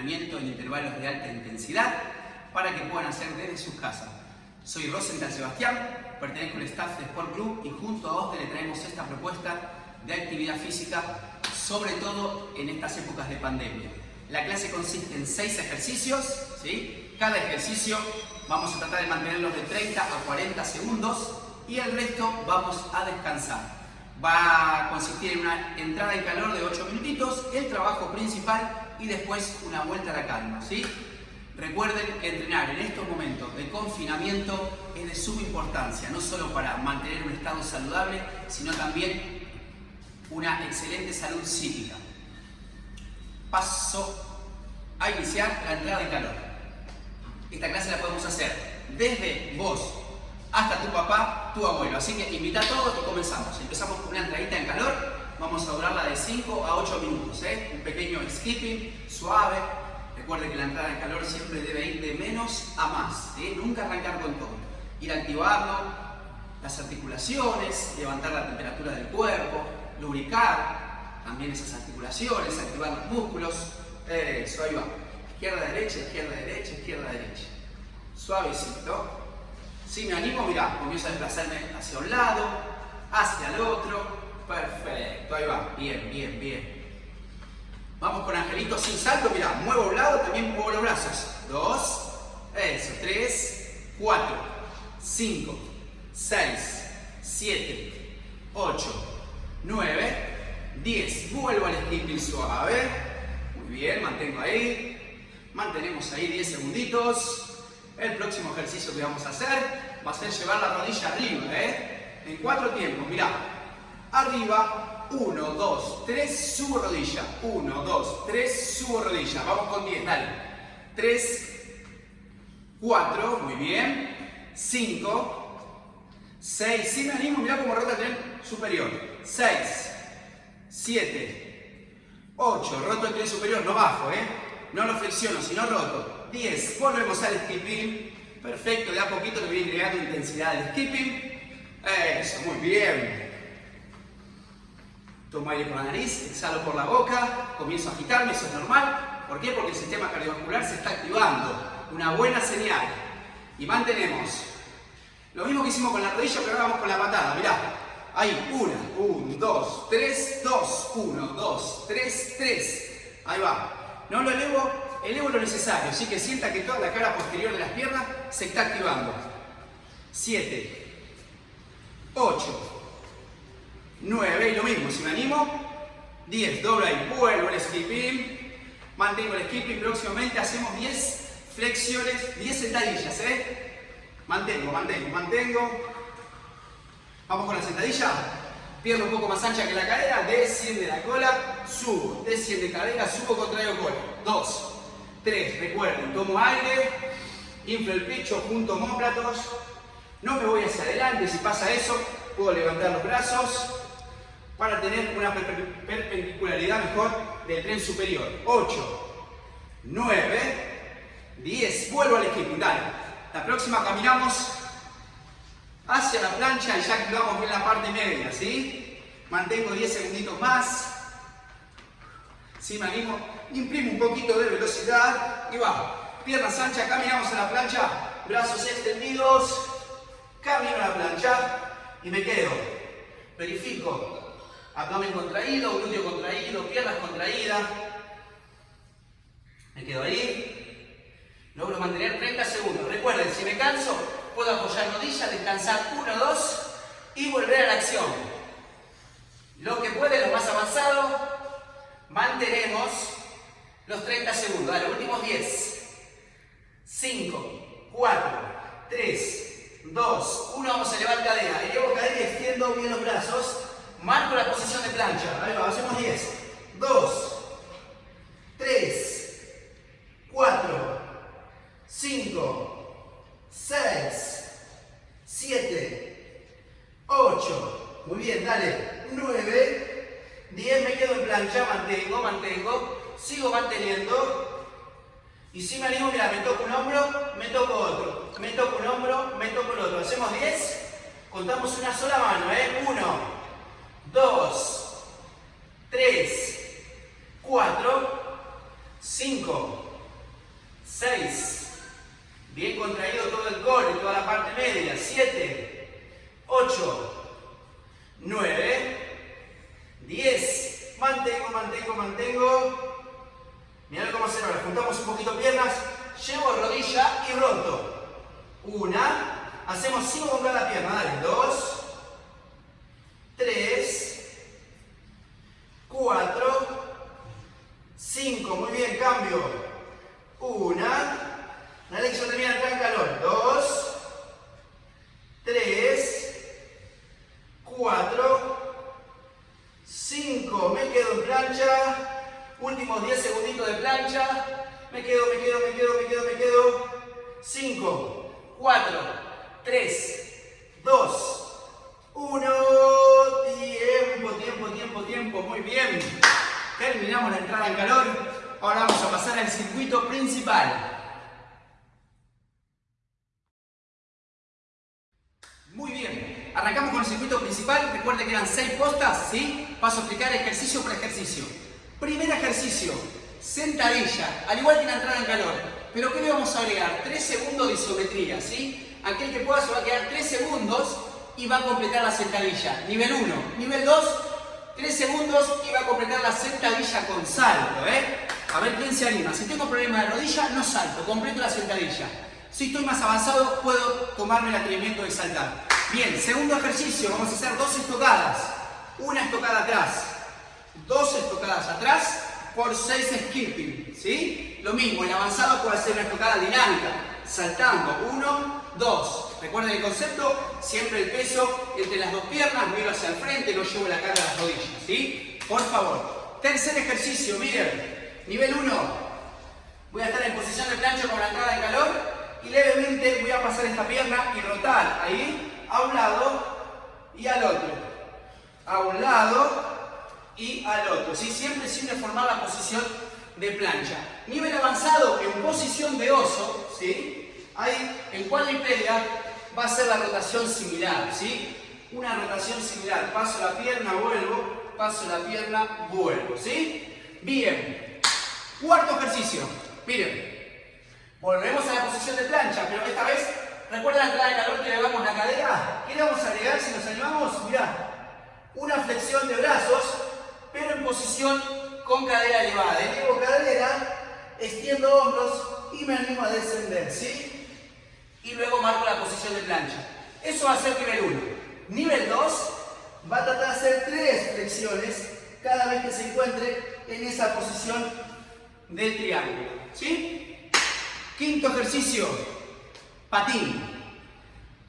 entrenamiento en intervalos de alta intensidad para que puedan hacer desde sus casas. Soy Rosenthal Sebastián, pertenezco al staff de Sport Club y junto a OSDE le traemos esta propuesta de actividad física, sobre todo en estas épocas de pandemia. La clase consiste en seis ejercicios, ¿sí? cada ejercicio vamos a tratar de mantenerlos de 30 a 40 segundos y el resto vamos a descansar va a consistir en una entrada en calor de 8 minutitos, el trabajo principal y después una vuelta a la calma. ¿sí? Recuerden que entrenar en estos momentos de confinamiento es de suma importancia, no solo para mantener un estado saludable, sino también una excelente salud psíquica. Paso a iniciar la entrada en calor. Esta clase la podemos hacer desde vos hasta tu papá, tu abuelo. Así que invita a todos y comenzamos. Empezamos con una entradita en calor. Vamos a durarla de 5 a 8 minutos. ¿eh? Un pequeño skipping suave. Recuerde que la entrada en calor siempre debe ir de menos a más. Nunca arrancar con todo. Ir activando las articulaciones, levantar la temperatura del cuerpo, lubricar también esas articulaciones, activar los músculos. Eso, ahí va. Izquierda, derecha, izquierda, derecha, izquierda, derecha. Suavecito. Si me animo, mirá, comienzo a desplazarme hacia un lado, hacia el otro. Perfecto, ahí va. Bien, bien, bien. Vamos con angelito sin salto, mirá, muevo un lado, también muevo los brazos. Dos, eso, tres, cuatro, cinco, seis, siete, ocho, nueve, diez. Vuelvo al skipping suave. Muy bien, mantengo ahí. Mantenemos ahí 10 segunditos. El próximo ejercicio que vamos a hacer va a ser llevar la rodilla arriba, ¿eh? En cuatro tiempos, mirá. Arriba, 1, 2, 3, subo rodilla. 1, 2, 3, subo rodilla. Vamos con 10, dale. 3, 4, muy bien. 5, 6, si me animo, mirá cómo rota el tren superior. 6, 7, 8, roto el tren superior, no bajo, ¿eh? No lo flexiono, sino roto. 10. Volvemos al skipping. Perfecto, de a poquito le voy agregando intensidad al skipping. Eso, muy bien. Tomo aire por la nariz, exhalo por la boca, comienzo a agitarme, eso es normal. ¿Por qué? Porque el sistema cardiovascular se está activando. Una buena señal. Y mantenemos. Lo mismo que hicimos con la rodilla, pero ahora vamos con la patada. Mirá. Ahí, una, un, dos, tres, dos, uno, dos, tres, tres. Ahí va. No lo elevo, elevo lo necesario, así que sienta que toda la cara posterior de las piernas se está activando. 7, 8, 9, y lo mismo, si me animo, 10, dobla y vuelvo el skipping, mantengo el skipping, próximamente hacemos 10 flexiones, 10 sentadillas, ¿eh? Mantengo, mantengo, mantengo. Vamos con la sentadilla. Pierna un poco más ancha que la cadera, desciende la cola, subo, desciende cadera, subo, contrario cola. 2, 3, recuerden, tomo aire, inflo el pecho, junto homóplatos, no me voy hacia adelante, si pasa eso, puedo levantar los brazos para tener una perpendicularidad mejor del tren superior. 8, 9, 10, vuelvo al skipping, dale. La próxima caminamos hacia la plancha y ya activamos bien la parte media, ¿sí? Mantengo 10 segunditos más. Si me imprimo un poquito de velocidad y va. Piernas anchas, caminamos a la plancha, brazos extendidos, camino a la plancha y me quedo. Verifico. Abdomen contraído, glúteo contraído, piernas contraídas. Me quedo ahí. Logro mantener 30 segundos. Recuerden, si me canso, puedo apoyar rodillas, descansar 1, 2 y volver a la acción. Lo que puede, lo más avanzado, mantenemos los 30 segundos. Dale, últimos 10. 5, 4, 3, 2, 1. Vamos a elevar cadera. Elevo cadera y extiendo bien los brazos. Marco la posición de plancha. Ahí va, hacemos 10. 2, 3, 4, 5, 6, 7, 8. Muy bien, dale. 9, 10. Me quedo en plancha. Mantengo, mantengo. Sigo manteniendo. Y si me animo, mira, me toco un hombro, me toco otro. Me toco un hombro, me toco el otro. Hacemos 10. Contamos una sola mano, ¿eh? 1, 2, 3, 4, 5, 6. Bien contraído todo el core, toda la parte media. 7, 8, 3, 2, 1. Tiempo, tiempo, tiempo, tiempo. Muy bien. Terminamos la entrada en calor. Ahora vamos a pasar al circuito principal. Muy bien. Arrancamos con el circuito principal. Recuerden que eran 6 postas, ¿sí? Paso a explicar ejercicio por ejercicio. Primer ejercicio, sentadilla, al igual que la entrada en calor. Pero ¿qué le vamos a agregar? 3 segundos de isometría, ¿sí? Aquel que pueda se va a quedar 3 segundos y va a completar la sentadilla. Nivel 1. Nivel 2, 3 segundos y va a completar la sentadilla con salto, ¿eh? A ver quién se anima. Si tengo problema de rodilla, no salto, completo la sentadilla. Si estoy más avanzado, puedo tomarme el atrevimiento de saltar. Bien, segundo ejercicio, vamos a hacer dos estocadas. Una estocada atrás, dos estocadas atrás por seis skipping, ¿sí? Lo mismo, el avanzado puede hacer una estocada dinámica, saltando, uno, dos. Recuerden el concepto, siempre el peso entre las dos piernas, miro hacia el frente, no llevo la carga a las rodillas, ¿sí? Por favor. Tercer ejercicio, miren, nivel 1. Voy a estar en posición de plancha con la entrada de calor y levemente voy a pasar esta pierna y rotar ahí a un lado y al otro. A un lado y al otro. ¿sí? Siempre sin formar la posición de plancha. Nivel avanzado en posición de oso, ¿sí? Ahí en cuadripedia va a ser la rotación similar. ¿sí? Una rotación similar. Paso la pierna, vuelvo, paso la pierna, vuelvo. ¿sí? Bien. Cuarto ejercicio. Miren, Volvemos a la posición de plancha, pero esta vez, ¿recuerdan la entrada de calor que elevamos la cadera? ¿Qué le vamos a agregar si nos animamos? Mirá, una flexión de brazos, pero en posición con cadera elevada. Elevo cadera, extiendo hombros y me animo a descender, ¿sí? Y luego marco la posición de plancha. Eso va a ser nivel 1. Nivel 2 va a tratar de hacer tres flexiones cada vez que se encuentre en esa posición del triángulo, ¿sí? Quinto ejercicio, patín.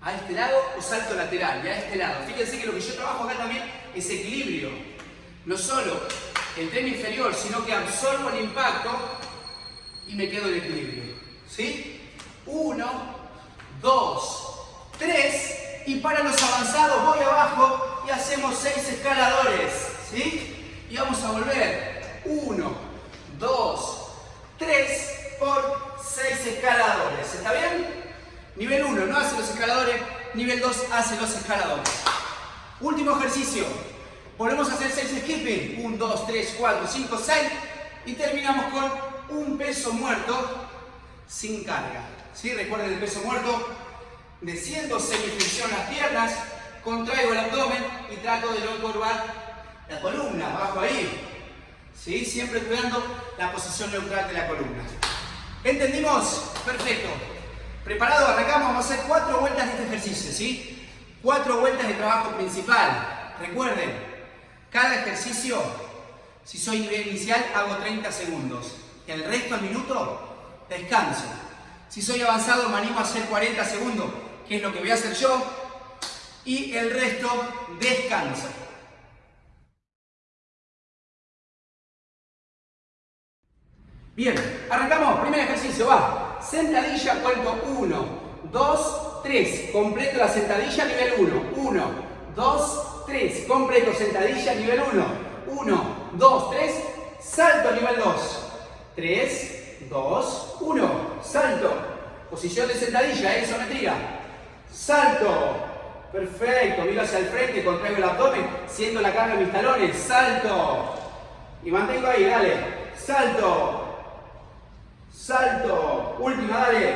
A este lado o salto lateral, y a este lado. Fíjense que lo que yo trabajo acá también es equilibrio. No solo el tren inferior, sino que absorbo el impacto y me quedo en equilibrio. ¿Sí? Uno, dos, tres. Y para los avanzados voy abajo y hacemos seis escaladores. ¿Sí? Y vamos a volver. Uno, dos, tres por 6 escaladores. ¿Está bien? Nivel 1 no hace los escaladores, nivel 2 hace los escaladores. Último ejercicio. Volvemos a hacer 6 skipping. 1, 2, 3, 4, 5, 6. Y terminamos con un peso muerto sin carga. ¿Sí? Recuerden el peso muerto. Desciendo semiflexión las piernas, contraigo el abdomen y trato de no encorvar la columna, bajo ahí. ¿Sí? Siempre cuidando la posición neutral de la columna. ¿Entendimos? Perfecto. ¿Preparado? Arrancamos. Vamos a hacer cuatro vueltas de este ejercicio, ¿sí? Cuatro vueltas de trabajo principal. Recuerden, cada ejercicio, si soy nivel inicial, hago 30 segundos. El resto del minuto, descanso. Si soy avanzado, me animo a hacer 40 segundos, que es lo que voy a hacer yo. Y el resto, descanso. Bien, arrancamos, primer ejercicio, va. Sentadilla, cuento 1, 2, 3. Completo la sentadilla, nivel 1. 1, 2, 3. Completo sentadilla, nivel 1. 1, 2, 3. Salto, nivel 2. 3, 2, 1. Salto. Posición de sentadilla, ¿eh? isometría. Salto. Perfecto, miro hacia el frente, contraigo el abdomen, siento la carga de mis talones. Salto. Y mantengo ahí, dale. Salto salto, última, dale,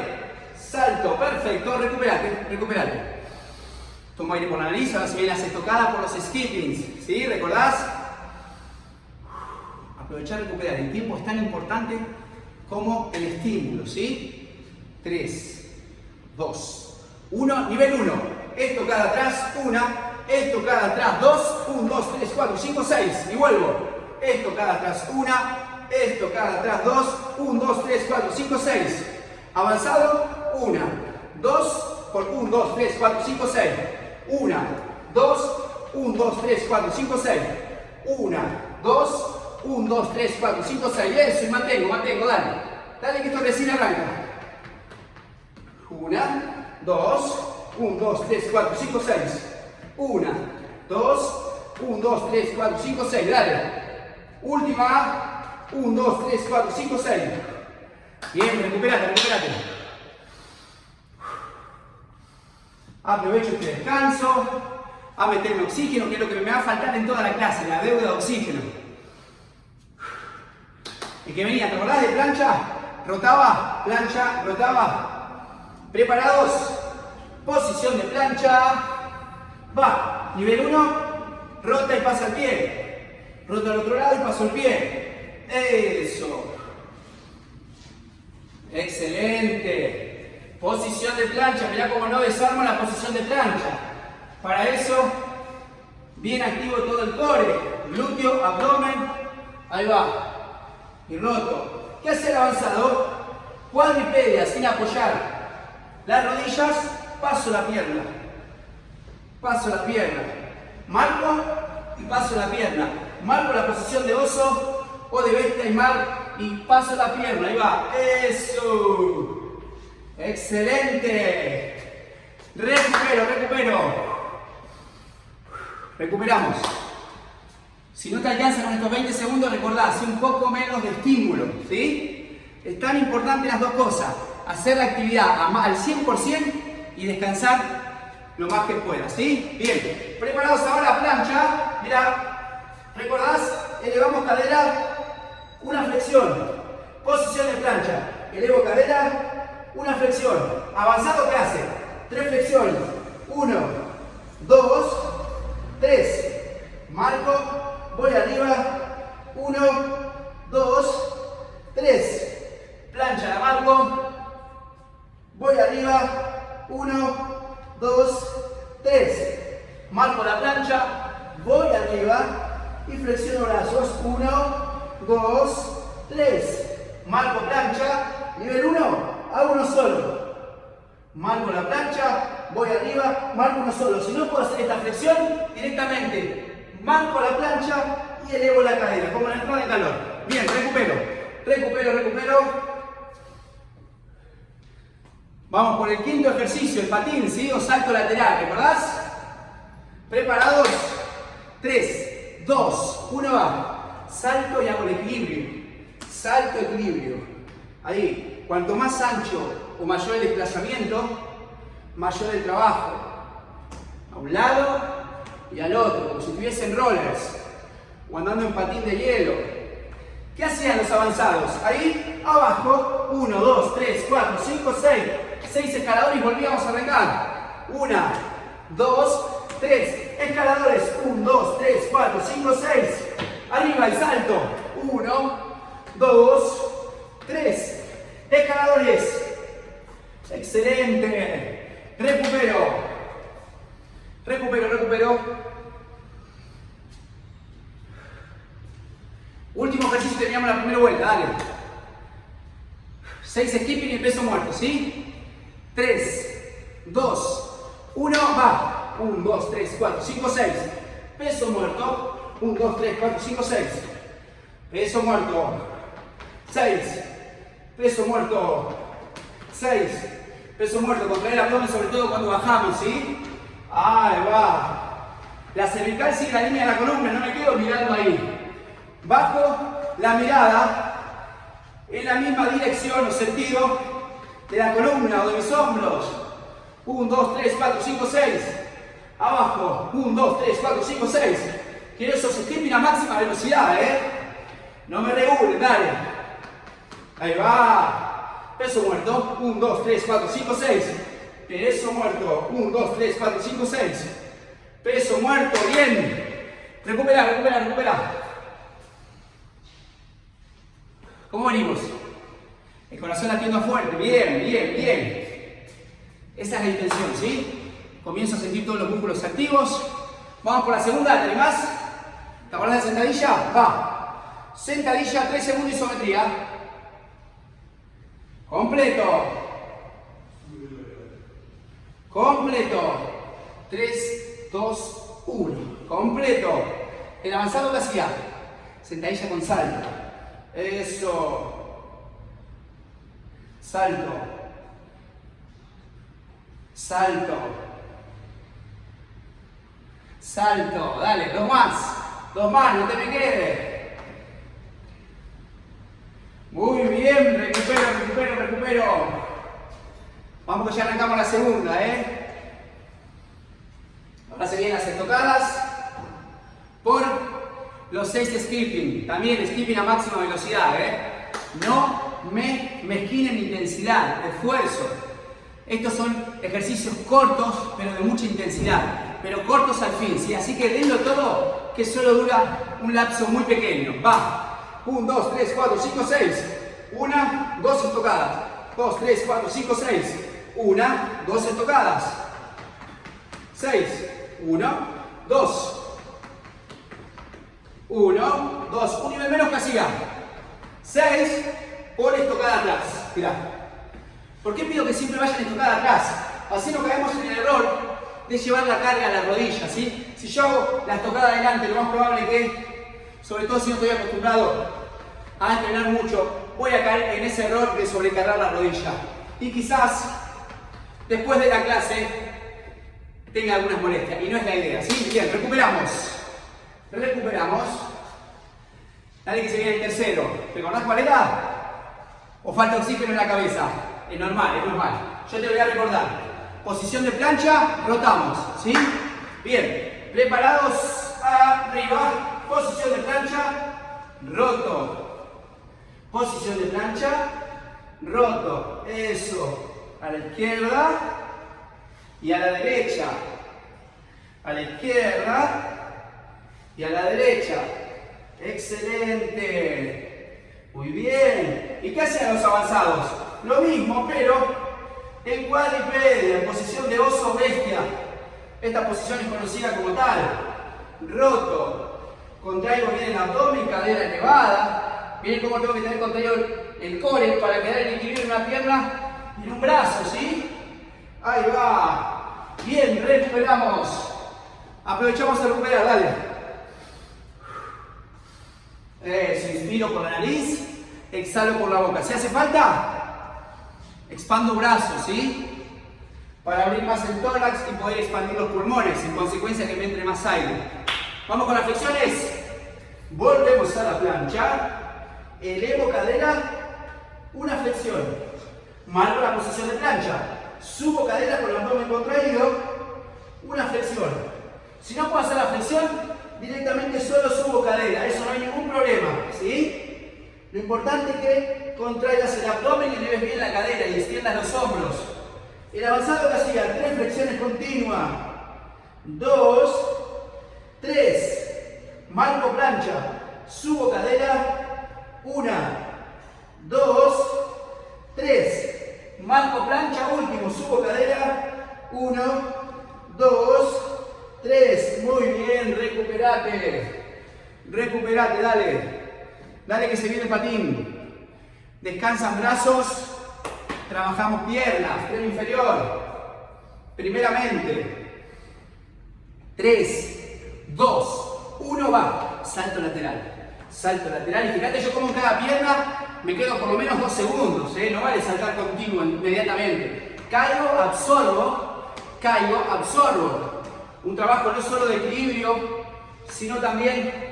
salto, perfecto, recuperate, recuperate. Toma aire por la nariz, ahora se viene las estocadas por los skippings, ¿sí? ¿Recordás? Aprovechar, recuperar. El tiempo es tan importante como el estímulo, ¿sí? 3, 2, 1, nivel 1. Estocada atrás, 1, estocada atrás, 2, 1, 2, 3, 4, 5, 6. Y vuelvo. Estocada atrás, 1, estocada atrás, 2, 1, 2, 3, 4, 5, 6. Avanzado, 1, 2, por 1, 2, 3, 4, 5, 6. 1, 2, 1, 2, 3, 4, 5, 6. 1, 2, 1, 2, 3, 4, 5, 6. Eso, y mantengo, mantengo, dale. Dale que esto recién arranca. 1, 2, 1, 2, 3, 4, 5, 6. 1, 2, 1, 2, 3, 4, 5, 6. Dale. Última. 1, 2, 3, 4, 5, 6. Bien, recuperate, recuperate. Aprovecho este descanso a meterme oxígeno, que es lo que me va a faltar en toda la clase, la deuda de oxígeno. El que venía, ¿te acordás de plancha? Rotaba, plancha, rotaba. ¿Preparados? Posición de plancha. Va. Nivel 1. Rota y pasa el pie. Rota al otro lado y paso el pie. Eso. Excelente. Posición de plancha. Mirá cómo no desarmo la posición de plancha. Para eso, bien activo todo el core. Glúteo, abdomen. Ahí va y roto. ¿Qué hace el avanzado? Cuadripedia sin apoyar las rodillas, paso la pierna. Paso la pierna. Marco y paso la pierna. Marco la posición de oso o de bestia y mar y paso la pierna. Ahí va. Eso. Excelente. Recupero, recupero. Recuperamos. Si no te alcanza con estos 20 segundos, recordá, hace un poco menos de estímulo, ¿sí? Es tan importante las dos cosas, hacer la actividad al 100% y descansar lo más que puedas, ¿sí? Bien, preparados ahora, plancha, mira, ¿recordás? Elevamos cadera, una flexión, posición de plancha, elevo cadera, una flexión, avanzado, ¿qué hace? Tres flexiones, uno, dos, tres, marco, voy arriba, 1, 2, 3, plancha la marco, voy arriba, 1, 2, 3, marco la plancha, voy arriba y flexiono brazos, 1, 2, 3, marco plancha, nivel 1, hago uno solo, marco la plancha, voy arriba, marco uno solo, si no puedo hacer esta flexión directamente marco la plancha y elevo la cadera, como la entrada de calor. Bien, recupero, recupero, recupero. Vamos por el quinto ejercicio, el patín, ¿sí? O salto lateral, ¿recordás? ¿Preparados? 3, 2, 1, va. Salto y hago el equilibrio. Salto, equilibrio. Ahí, cuanto más ancho o mayor el desplazamiento, mayor el trabajo. A un lado y al otro, como si estuviesen rollers o andando en patín de hielo. ¿Qué hacían los avanzados? Ahí, abajo, 1, 2, 3, 4, 5, 6, 6 escaladores y volvíamos a arrancar. 1, 2, 3, escaladores, 1, 2, 3, 4, 5, 6. Arriba el salto, 1, 2, 3. Escaladores. Excelente. Recupero. Recupero, recupero. Último ejercicio, teníamos la primera vuelta, dale. 6 skipping y peso muerto, ¿sí? 3, 2, 1, va. 1, 2, 3, 4, 5, 6. Peso muerto. 1, 2, 3, 4, 5, 6. Peso muerto. 6. Peso muerto. 6. Peso muerto. Contraer el abdomen, sobre todo cuando bajamos, ¿sí? Ahí va. La cervical sigue la línea de la columna, no me quedo mirando ahí. Bajo la mirada en la misma dirección o sentido de la columna o de mis hombros. 1, 2, 3, 4, 5, 6. Abajo. 1, 2, 3, 4, 5, 6. Quiero esos skipping a máxima velocidad, ¿eh? No me regulen, dale. Ahí va. Peso muerto. 1, 2, 3, 4, 5, 6. Peso muerto. 1, 2, 3, 4, 5, 6. Peso muerto. Bien. Recupera, recupera, recupera. ¿Cómo venimos? El corazón latiendo fuerte. Bien, bien, bien. Esa es la intención, ¿sí? Comienzo a sentir todos los músculos activos. Vamos por la segunda, ¿tenés más? ¿Te acordás de sentadilla? Va. Sentadilla, 3 segundos isometría. Completo. Completo. 3, 2, 1. Completo. El avanzado que hacía. Sentadilla con salto. Eso. Salto. Salto. Salto. Dale, dos más. Dos más, no te me quedes. Muy bien, recupero, recupero, recupero. Vamos que ya arrancamos la segunda, ¿eh? Ahora se vienen las estocadas por los 6 skipping. También skipping a máxima velocidad, ¿eh? No me mezquinen intensidad, esfuerzo. Estos son ejercicios cortos, pero de mucha intensidad. Pero cortos al fin, ¿sí? Así que denlo todo, que solo dura un lapso muy pequeño. Va. 1, 2, 3, 4, 5, 6. Una, dos estocadas. 2, 3, 4, 5, 6. Una, dos estocadas. 6. 1, 2. 1, 2. Un nivel menos que hacía. 6 por estocada atrás. Mirá. ¿Por qué pido que siempre vayan estocada atrás? Así no caemos en el error de llevar la carga a la rodilla, ¿sí? Si yo hago la estocada adelante, lo más probable es que sobre todo si no estoy acostumbrado a entrenar mucho, voy a caer en ese error de sobrecargar la rodilla. Y quizás después de la clase tenga algunas molestias. Y no es la idea, ¿sí? Bien, recuperamos. Recuperamos. Dale que se viene el tercero. ¿Te acordás cuál era? ¿O falta oxígeno en la cabeza? Es normal, es normal. Yo te voy a recordar. Posición de plancha, rotamos, ¿sí? Bien, preparados, arriba, posición de plancha, roto. Posición de plancha, roto. Eso. A la izquierda y a la derecha. A la izquierda y a la derecha. Excelente. Muy bien. ¿Y qué hacen los avanzados? Lo mismo, pero en cuadripedia, en posición de oso bestia. Esta posición es conocida como tal. Roto. Contraigo bien el abdomen, cadera elevada. Miren cómo tengo que tener contraído el core para quedar en equilibrio en una pierna en un brazo, ¿sí? Ahí va. Bien, recuperamos. Aprovechamos a recuperar, dale. Eso, inspiro por la nariz, exhalo por la boca. Si hace falta, expando brazos, ¿sí? Para abrir más el tórax y poder expandir los pulmones, en consecuencia que me entre más aire. Vamos con las flexiones. Volvemos a la plancha. Elevo cadera. Una flexión. Marco la posición de plancha. Subo cadera con el abdomen contraído. Una flexión. Si no puedo hacer la flexión, directamente solo subo cadera. Eso no hay ningún problema. ¿Sí? Lo importante es que contraigas el abdomen y leves bien la cadera y extiendas los hombros. El avanzado que hacía, tres flexiones continuas. Dos, 3, marco plancha, subo cadera, 1, 2, 3, marco plancha, último, subo cadera, 1, 2, 3, muy bien, recuperate, recuperate, dale, dale que se viene el patín, descansan brazos, trabajamos piernas, tren inferior, primeramente, 3, Dos, uno va, salto lateral, salto lateral. Y fíjate, yo como en cada pierna me quedo por lo menos dos segundos, ¿eh? no vale saltar continuo inmediatamente. Caigo, absorbo, caigo, absorbo. Un trabajo no solo de equilibrio, sino también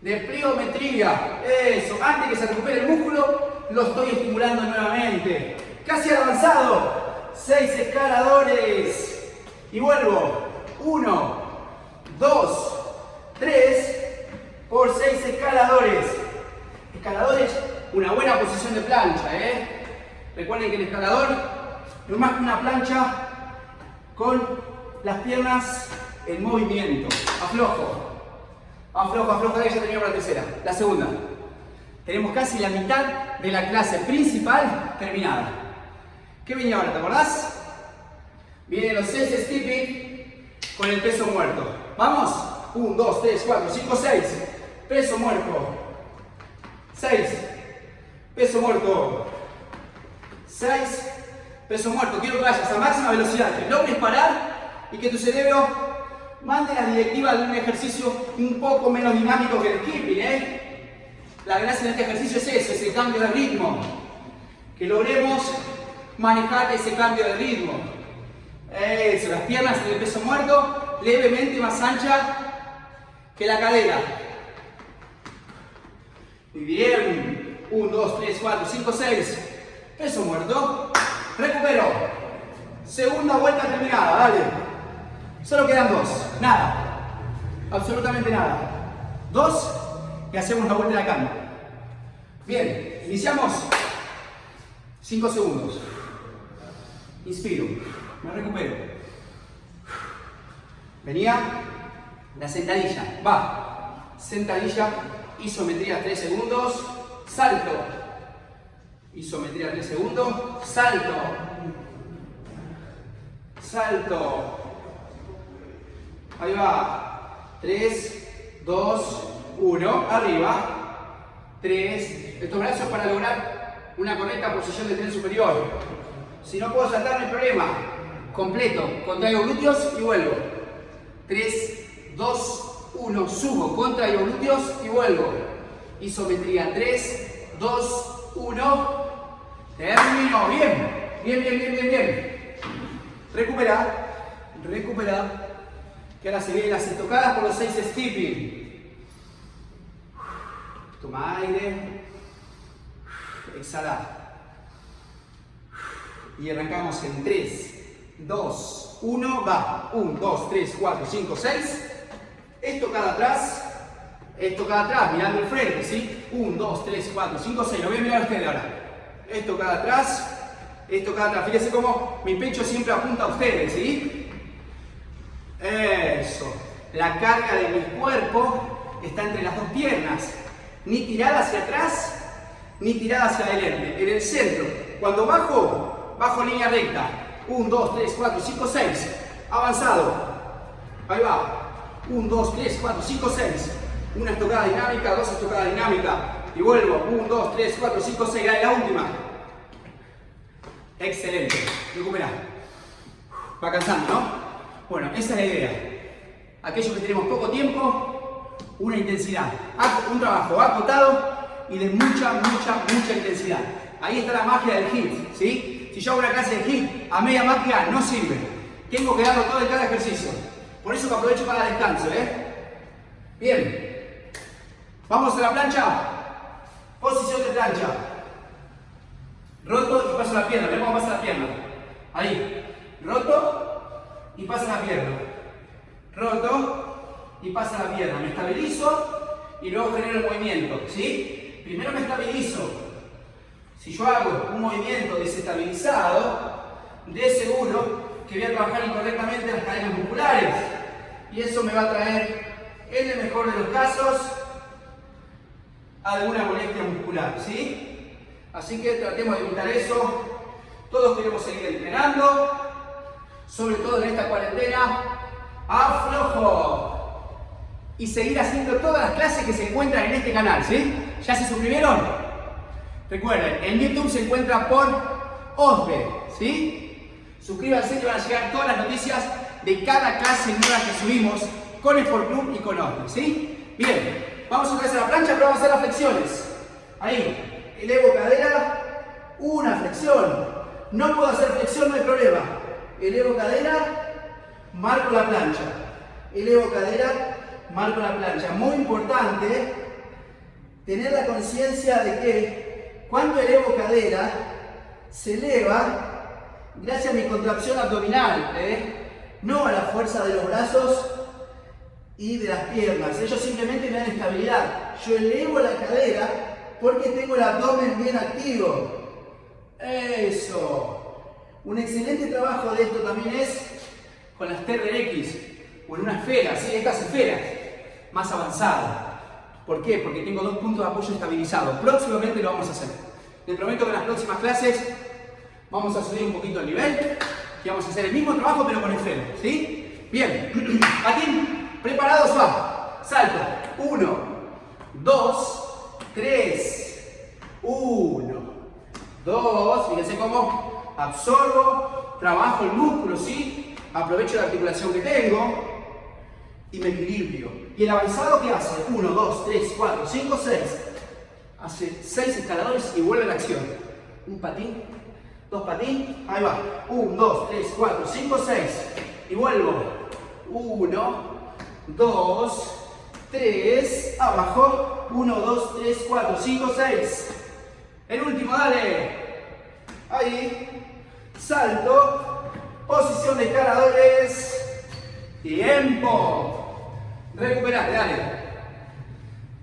de pliometría. Eso, antes que se recupere el músculo, lo estoy estimulando nuevamente. Casi avanzado. Seis escaladores. Y vuelvo. Uno, 2, 3 por 6 escaladores. Escaladores, una buena posición de plancha, ¿eh? Recuerden que el escalador no es más que una plancha con las piernas en movimiento. Aflojo. Aflojo, ahí ya terminó la tercera. La segunda. Tenemos casi la mitad de la clase principal terminada. ¿Qué venía ahora? ¿Te acordás? Vienen los 6 skipping con el peso muerto. ¿Vamos? 1, 2, 3, 4, 5, 6. Peso muerto. 6. Peso muerto. 6. Peso muerto. Quiero que vayas a máxima velocidad. Que logres parar y que tu cerebro mande la directiva de un ejercicio un poco menos dinámico que el skipping. ¿eh? La gracia de este ejercicio es eso, ese cambio de ritmo. Que logremos manejar ese cambio de ritmo. Eso, las piernas en el peso muerto, levemente más ancha que la cadera. Muy bien. 1, 2, 3, 4, 5, 6. Peso muerto. Recupero. Segunda vuelta terminada, dale. Solo quedan dos. Nada. Absolutamente nada. Dos y hacemos la vuelta de la calma. Bien, iniciamos. 5 segundos. Inspiro. Me recupero. Venía la sentadilla. Va. Sentadilla. Isometría 3 segundos. Salto. Isometría 3 segundos. Salto. Salto. Ahí va. 3, 2, 1. Arriba. 3. Estos brazos para lograr una correcta posición de tren superior. Si no puedo saltar, no hay problema. Completo. Contraigo glúteos y vuelvo. 3, 2, 1. Subo. Contraigo glúteos y vuelvo. Isometría. 3, 2, 1. Termino. Bien. Bien, bien, bien, bien, bien. Recupera. Recupera. Que ahora se vienen las estocadas por los 6 skipping. Toma aire. Exhala. Y arrancamos en 3, 2, 1, va. 1, 2, 3, 4, 5, 6. Estocada atrás. Estocada atrás, mirando el frente, ¿sí? 1, 2, 3, 4, 5, 6. Lo voy a mirar a ustedes ahora. Estocada atrás. Estocada atrás. Fíjense cómo mi pecho siempre apunta a ustedes, ¿sí? Eso. La carga de mi cuerpo está entre las dos piernas. Ni tirada hacia atrás, ni tirada hacia adelante. En el centro. Cuando bajo, bajo línea recta. 1, 2, 3, 4, 5, 6. Avanzado. Ahí va. 1, 2, 3, 4, 5, 6. Una estocada dinámica, dos estocadas dinámicas. Y vuelvo. 1, 2, 3, 4, 5, 6. Ahí la última. Excelente. Recupera. Va cansando, ¿no? Bueno, esa es la idea. Aquellos que tenemos poco tiempo, una intensidad. Un trabajo acotado y de mucha, mucha, mucha intensidad. Ahí está la magia del HIIT, ¿sí? Si yo hago una clase de HIIT a media magia, no sirve. Tengo que darlo todo en cada ejercicio. Por eso que aprovecho para descanso, ¿eh? Bien. Vamos a la plancha. Posición de plancha. Roto y paso la pierna. Ven cómo pasa la pierna. Ahí. Roto y pasa la pierna. Roto y pasa la pierna. Me estabilizo y luego genero el movimiento. ¿Sí? Primero me estabilizo. Si yo hago un movimiento desestabilizado, de seguro que voy a trabajar incorrectamente las cadenas musculares. Y eso me va a traer, en el mejor de los casos, alguna molestia muscular. ¿Sí? Así que tratemos de evitar eso. Todos queremos seguir entrenando, sobre todo en esta cuarentena. Aflojo. Y seguir haciendo todas las clases que se encuentran en este canal, ¿sí? ¿Ya se suscribieron? Recuerden, en YouTube se encuentra por OSBE, ¿sí? Suscríbanse que van a llegar todas las noticias de cada clase nueva que subimos con Sport Club y con OSBE, ¿sí? Bien, vamos a hacer la plancha, pero vamos a hacer las flexiones. Ahí, elevo cadera, una flexión. No puedo hacer flexión, no hay problema. Elevo cadera, marco la plancha. Elevo cadera, marco la plancha. Muy importante tener la conciencia de que cuando elevo cadera, se eleva gracias a mi contracción abdominal, ¿eh? no a la fuerza de los brazos y de las piernas. Ellos simplemente me dan estabilidad. Yo elevo la cadera porque tengo el abdomen bien activo. Eso. Un excelente trabajo de esto también es con las TRX o en una esfera, ¿sí? estas esferas más avanzadas. ¿Por qué? Porque tengo dos puntos de apoyo estabilizados. Próximamente lo vamos a hacer. Les prometo que en las próximas clases vamos a subir un poquito el nivel y vamos a hacer el mismo trabajo pero con esfera. ¿Sí? Bien. Patín, preparados, va. Salto. Uno, dos, tres, uno, dos. Fíjense cómo absorbo, trabajo el músculo, ¿sí? Aprovecho la articulación que tengo y me equilibrio. ¿Y el avanzado qué hace? 1, 2, 3, 4, 5, 6. Hace 6 escaladores y vuelve a la acción. Un patín, dos patín, ahí va. 1, 2, 3, 4, 5, 6. Y vuelvo. 1, 2, 3, abajo. 1, 2, 3, 4, 5, 6. El último, dale. Ahí. Salto. Posición de escaladores. Tiempo. Recuperate, dale.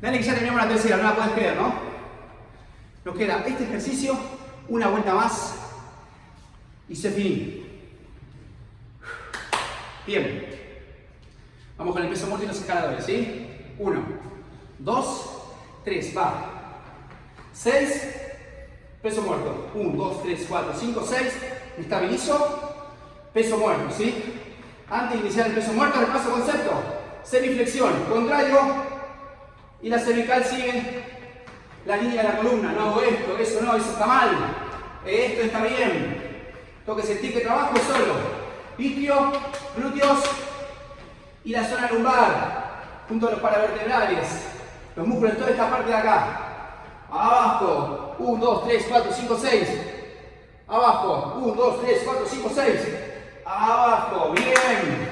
Dale que ya terminamos la tercera, no la puedes creer, ¿no? Nos queda este ejercicio, una vuelta más y se finí. Bien. Vamos con el peso muerto y los escaladores, ¿sí? Uno, dos, tres, va. Seis, peso muerto. Uno, dos, tres, cuatro, cinco, seis. Estabilizo. Peso muerto, ¿sí? Antes de iniciar el peso muerto, repaso concepto. Semiflexión, contrario. Y la cervical sigue la línea de la columna. No esto, eso no, eso está mal. Esto está bien. Tengo que sentir que trabajo solo. Isquio, glúteos y la zona lumbar, junto a los paravertebrales. Los músculos de toda esta parte de acá. Abajo. 1, 2, 3, 4, 5, 6. Abajo. 1, 2, 3, 4, 5, 6. Abajo. Bien.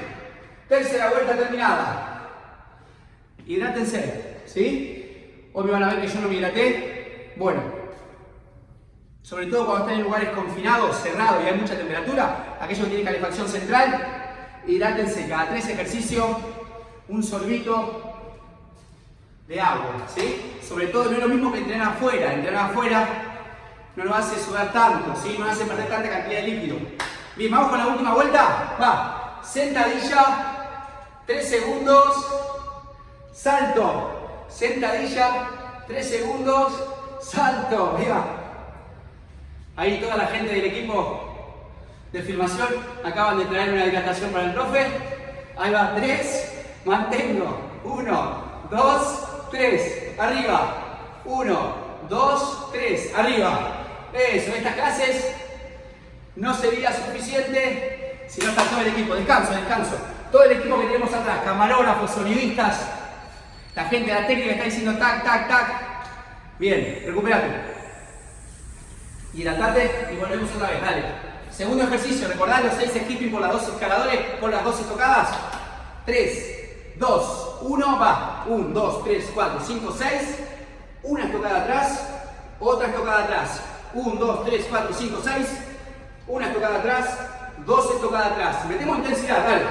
Tercera vuelta terminada. Hidrátense. ¿Sí? Hoy me van a ver que yo no me hidraté. Bueno. Sobre todo cuando están en lugares confinados, cerrados y hay mucha temperatura. Aquellos que tienen calefacción central. Hidrátense cada tres ejercicios. Un sorbito de agua, ¿sí? Sobre todo no es lo mismo que entrenar afuera, entrenar afuera no nos hace sudar tanto, ¿sí? No nos hace perder tanta cantidad de líquido. Bien, vamos con la última vuelta, va, sentadilla, 3 segundos, salto, sentadilla, 3 segundos, salto, viva. Ahí toda la gente del equipo de filmación acaban de traer una hidratación para el profe. Ahí va, 3, mantengo, 1, 2, 3, arriba. 1, 2, 3, arriba. Eso, estas clases no sería suficiente si no está todo el equipo. Descanso, descanso. Todo el equipo que tenemos atrás, camarógrafos, sonidistas, la gente de la técnica está diciendo tac, tac, tac. Bien, recuperate. Hidratate y volvemos otra vez, dale. Segundo ejercicio, recordad los 6 skipping por las dos escaladores, por las 12 tocadas. 3, 2, 1, va. 1, 2, 3, 4, 5, 6. Una estocada atrás, otra estocada atrás. 1, 2, 3, 4, 5, 6. Una estocada atrás, dos estocadas atrás. Metemos intensidad, dale.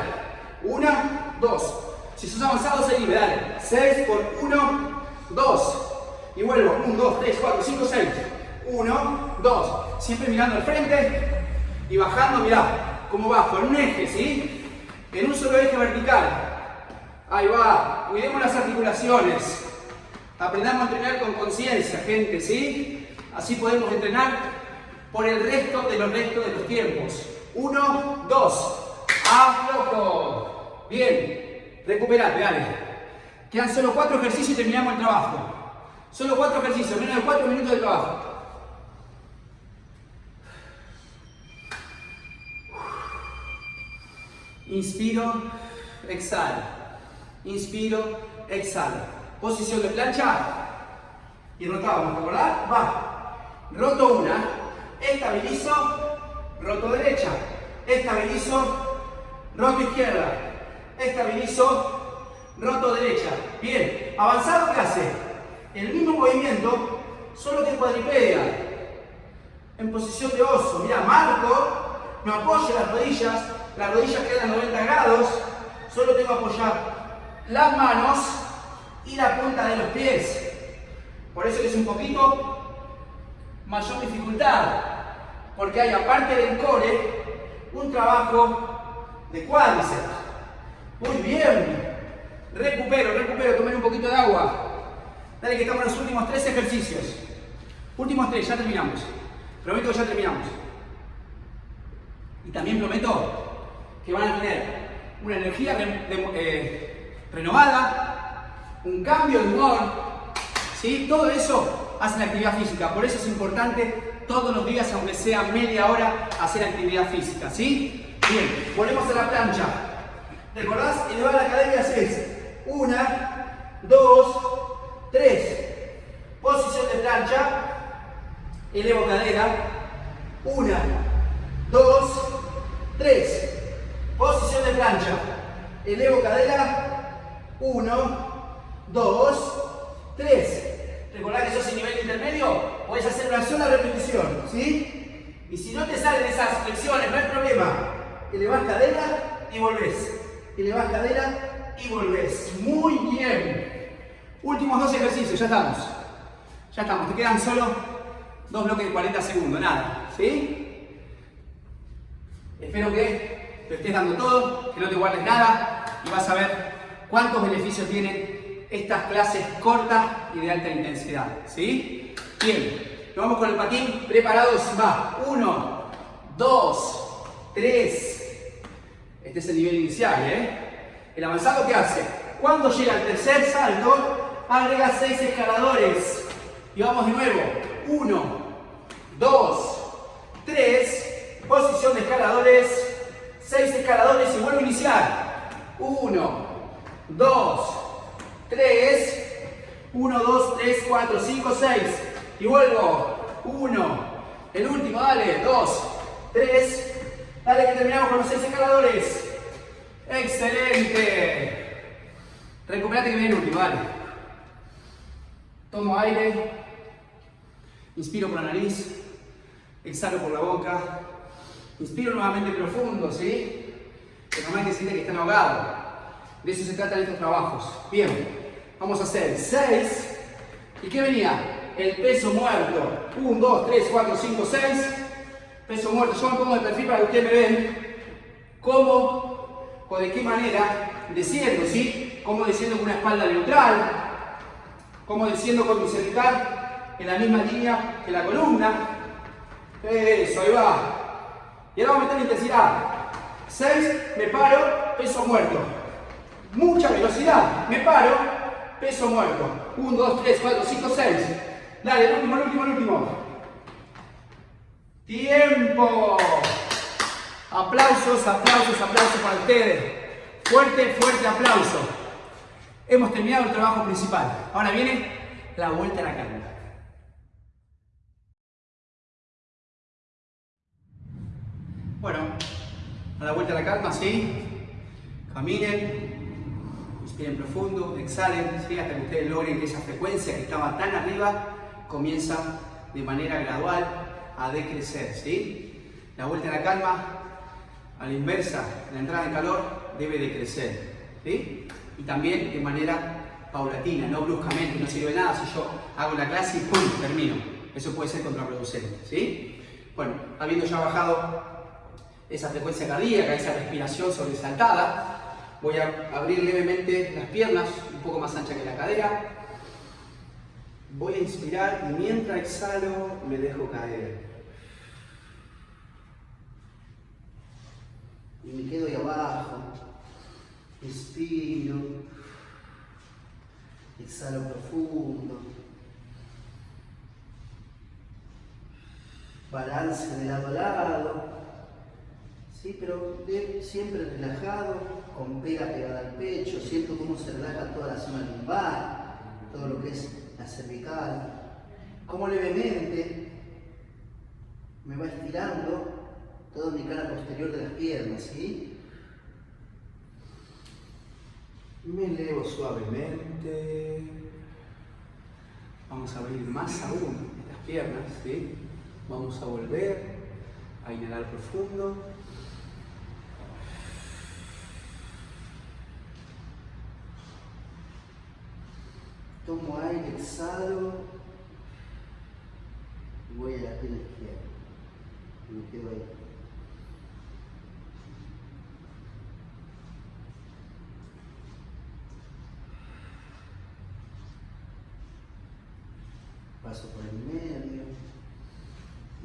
Una, dos. Si sos avanzado, seguime, dale. 6 por 1, 2. Y vuelvo. 1, 2, 3, 4, 5, 6. 1, 2. Siempre mirando al frente y bajando, mirá, como bajo, en un eje, ¿sí? En un solo eje vertical. Ahí va. Cuidemos las articulaciones. Aprendamos a entrenar con conciencia, gente, ¿sí? Así podemos entrenar por el resto de los restos de los tiempos. Uno, dos. Aflojo. Bien. Recuperate, dale. Quedan solo cuatro ejercicios y terminamos el trabajo. Solo cuatro ejercicios, menos de cuatro minutos de trabajo. Inspiro, exhalo. Inspiro, exhalo. Posición de plancha. Y rotamos, ¿te acordás? Va. Roto una. Estabilizo. Roto derecha. Estabilizo. Roto izquierda. Estabilizo. Roto derecha. Bien. Avanzado, ¿qué hace? El mismo movimiento, solo que cuadripedia. En posición de oso. Mira, marco. Me apoyo las rodillas las rodillas quedan 90 grados, solo tengo que apoyar las manos y la punta de los pies. Por eso es un poquito mayor dificultad. porque hay aparte del core un trabajo de cuádriceps. Muy bien. Recupero, recupero, tomen un poquito de agua. Dale que estamos en los últimos tres ejercicios. Últimos tres, ya terminamos. Prometo que ya terminamos. Y también prometo que van a tener una energía eh, renovada, un cambio de humor. ¿sí? Todo eso hace la actividad física. Por eso es importante todos los días, aunque sea media hora, hacer actividad física. ¿sí? Bien, volvemos a la plancha. ¿Recordás? Elevar la cadera haces una, dos, tres. Posición de plancha. Elevo cadera. Una, dos, tres. Posición de plancha. Elevo cadera. Uno, dos, tres. Recordad que sos en nivel intermedio, podés hacer una sola repetición, ¿sí? Y si no te salen esas flexiones, no hay problema. Elevás cadera y volvés. Elevás cadera y volvés. Muy bien. Últimos dos ejercicios, ya estamos. Ya estamos, te quedan solo dos bloques de 40 segundos, nada, ¿sí? Espero que te estés dando todo, que no te guardes nada y vas a ver cuántos beneficios tienen estas clases cortas y de alta intensidad, ¿sí? Bien, nos vamos con el patín, preparados, va, uno, dos, tres, este es el nivel inicial, ¿eh? El avanzado, ¿qué hace? Cuando llega al tercer salto, agrega seis escaladores. Y vamos de nuevo. Uno, dos, tres, posición de escaladores, seis escaladores y vuelvo a iniciar. Uno, dos, tres, uno, dos, tres, cuatro, cinco, seis. Y vuelvo. Uno, el último, dale, dos, tres, Dale que terminamos con los seis escaladores. Excelente. Recuperate que viene el último, dale. Tomo aire. Inspiro por la nariz. Exhalo por la boca. Inspiro nuevamente profundo, ¿sí? Que normalmente siente que están ahogados. De eso se tratan estos trabajos. Bien, vamos a hacer seis. ¿Y qué venía? El peso muerto. 1, 2, 3, 4, 5, 6 peso muerto. Yo me pongo de perfil para que ustedes me vean cómo o de qué manera desciendo, ¿sí? Cómo desciendo con una espalda neutral, cómo desciendo con mi cervical en la misma línea que la columna. Eso, ahí va. Y ahora vamos a meter la intensidad. 6, me paro, peso muerto. Mucha velocidad, me paro, peso muerto. 1, 2, 3, 4, 5, 6. Dale, el último, el último, el último. ¡Tiempo! Aplausos, aplausos, aplausos para ustedes. Fuerte, fuerte aplauso. Hemos terminado el trabajo principal. Ahora viene la vuelta a la calma. Bueno, a la vuelta a la calma, ¿sí? Caminen, inspiren profundo, exhalen, ¿sí? Hasta que ustedes logren que esa frecuencia que estaba tan arriba comienza de manera gradual a decrecer, ¿sí? La vuelta a la calma, a la inversa, la entrada en calor debe decrecer, ¿sí? Y también de manera paulatina, no bruscamente, no sirve nada si yo hago la clase y ¡pum! termino. Eso puede ser contraproducente, ¿sí? Bueno, habiendo ya bajado esa frecuencia cardíaca, esa respiración sobresaltada, voy a abrir levemente las piernas, un poco más ancha que la cadera. Voy a inspirar y mientras exhalo me dejo caer. y me quedo ahí abajo, inspiro, exhalo profundo, balance de lado a lado, ¿sí? pero siempre relajado, con pega pegada al pecho, siento cómo se relaja toda la zona lumbar, todo lo que es la cervical, cómo levemente me va estirando toda mi cara posterior de las piernas, ¿sí? Me elevo suavemente. Vamos a abrir más aún estas piernas, ¿sí? Vamos a volver a inhalar profundo. Tomo aire, exhalo y voy a la pierna izquierda. Me quedo ahí. Paso por el medio.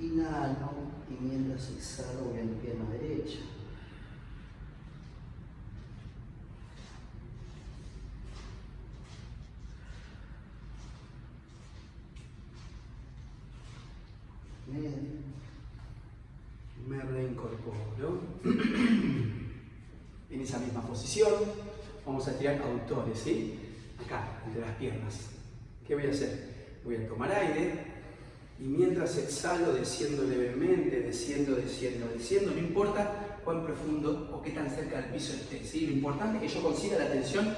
Inhalo y mientras exhalo voy a mi pierna derecha. Me reincorporo. En esa misma vamos a tirar autores, ¿sí? Acá, entre las piernas. ¿Qué voy a hacer? Voy a tomar aire y mientras exhalo desciendo levemente, desciendo, desciendo, desciendo, no importa cuán profundo o qué tan cerca del piso esté, ¿sí? Lo importante es que yo consiga la tensión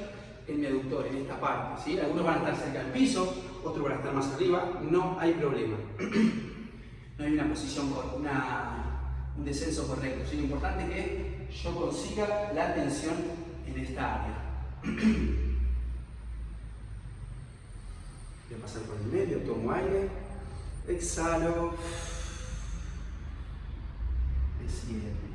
en mi aductor, en esta parte, ¿sí? Algunos van a estar cerca del piso, otros van a estar más arriba, no hay problema. no hay una posición, una, un descenso correcto. Lo importante es que yo consiga la tensión en esta área. Voy a pasar por el medio, tomo aire, exhalo, desciendo.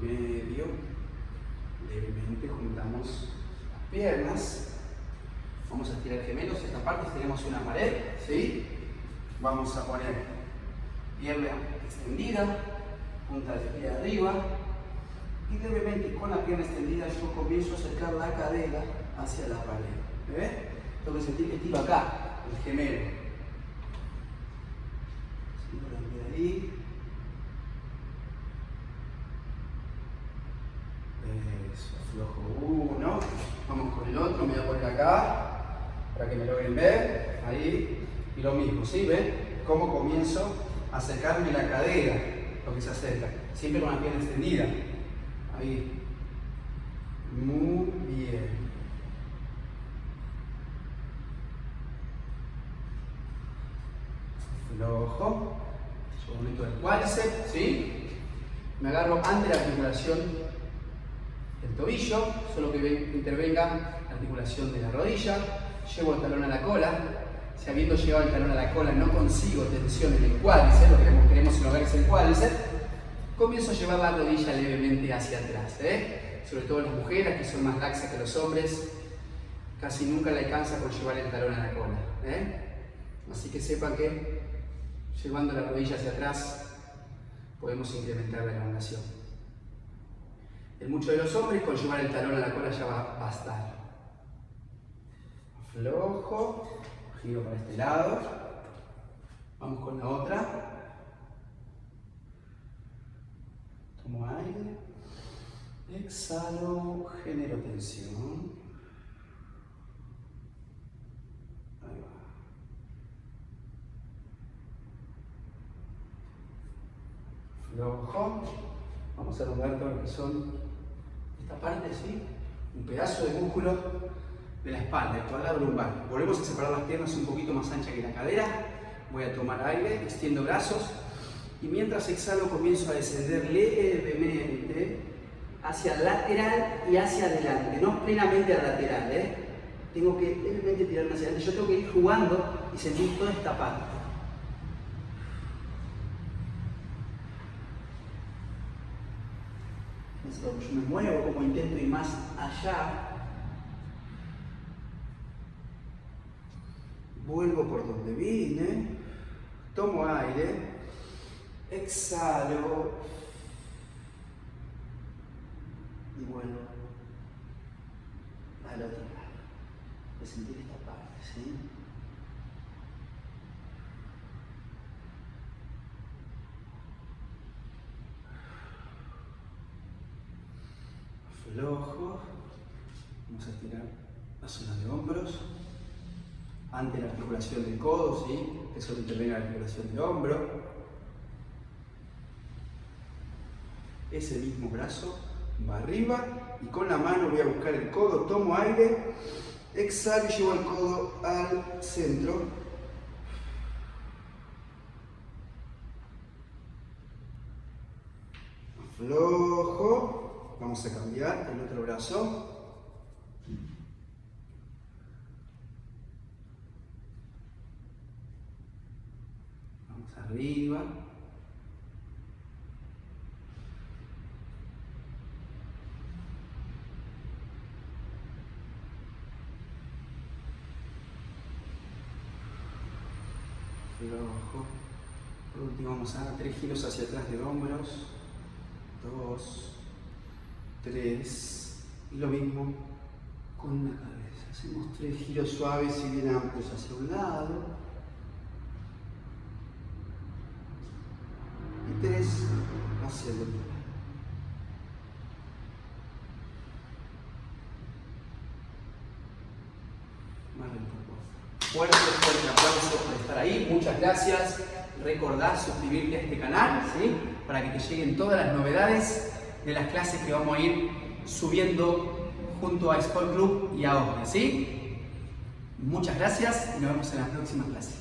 medio, levemente juntamos las piernas, gemelos, esta parte tenemos una pared, ¿sí? Vamos a poner pierna extendida, punta de pie arriba, y levemente con la pierna extendida yo comienzo a acercar la cadera hacia la pared, ¿ves? Tengo que sentir que estiro acá, el gemelo. Ahí. Flojo uno. Vamos con el otro, me voy a poner acá para que me logren ver. Ahí. Y lo mismo, ¿sí? ¿Ven? Cómo comienzo a acercarme la cadera, lo que se acerca. Siempre con la pierna extendida. Ahí. Muy bien. Flojo. Yo del cuádriceps, ¿sí? Me agarro ante la articulación el tobillo, solo que intervenga la articulación de la rodilla, llevo el talón a la cola, si habiendo llevado el talón a la cola no consigo tensión en el cuádriceps, lo que queremos es el cuádriceps, comienzo a llevar la rodilla levemente hacia atrás, ¿eh? sobre todo las mujeres que son más laxas que los hombres, casi nunca le alcanza con llevar el talón a la cola. ¿eh? Así que sepan que llevando la rodilla hacia atrás podemos incrementar la elongación. En muchos de los hombres, con llevar el talón a la cola ya va a bastar. Aflojo, giro para este lado. Vamos con la otra. Tomo aire. Exhalo, genero tensión. Ahí. Flojo. Vamos a lograr todo lo que esta parte, ¿sí? Un pedazo de músculo de la espalda, el cuadrado lumbar. Volvemos a separar las piernas un poquito más ancha que la cadera. Voy a tomar aire, extiendo brazos y mientras exhalo comienzo a descender levemente hacia lateral y hacia adelante, no plenamente a lateral, ¿eh? Tengo que levemente tirarme hacia adelante. Yo tengo que ir jugando y sentir toda esta parte. yo me muevo, como intento ir más allá, vuelvo por donde vine, tomo aire, exhalo y vuelvo al otro lado. De sentir esta parte, ¿sí? flojo. Vamos a estirar la zona de hombros. Ante la articulación del codo, ¿sí? Que solo interviene la articulación del hombro. Ese mismo brazo va arriba y con la mano voy a buscar el codo, tomo aire, exhalo y llevo el codo al centro. Flojo. Vamos a cambiar el otro brazo. Vamos arriba. Flojo. Por último vamos a dar tres giros hacia atrás de hombros. Dos. Tres. Y lo mismo con la cabeza. Hacemos tres giros suaves y bien amplios hacia un lado. Y tres hacia el otro lado. Fuerte, fuerte aplauso por estar ahí. Muchas gracias. Recordá suscribirte a este canal, ¿sí? Para que te lleguen todas las novedades de las clases que vamos a ir subiendo junto a Sport Club y a OSDE, ¿sí? Muchas gracias y nos vemos en la próxima clase.